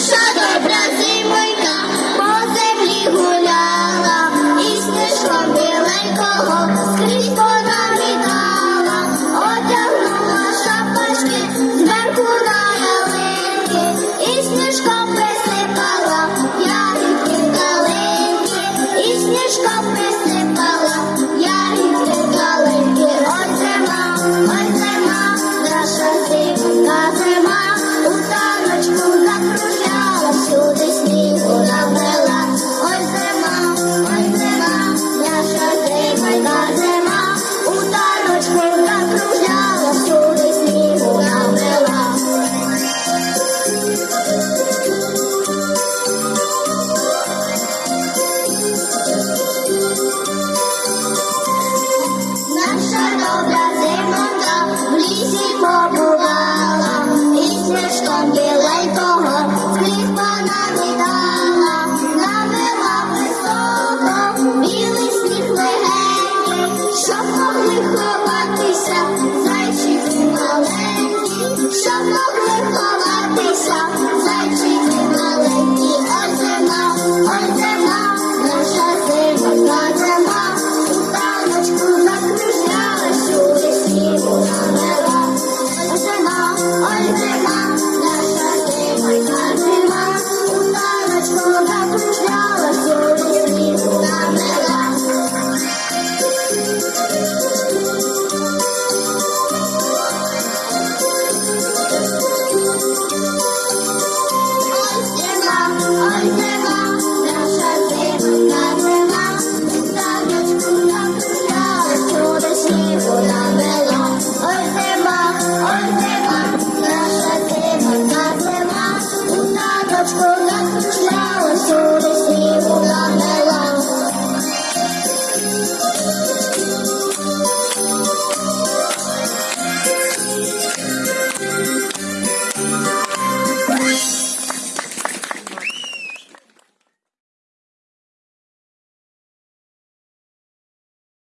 Shut up!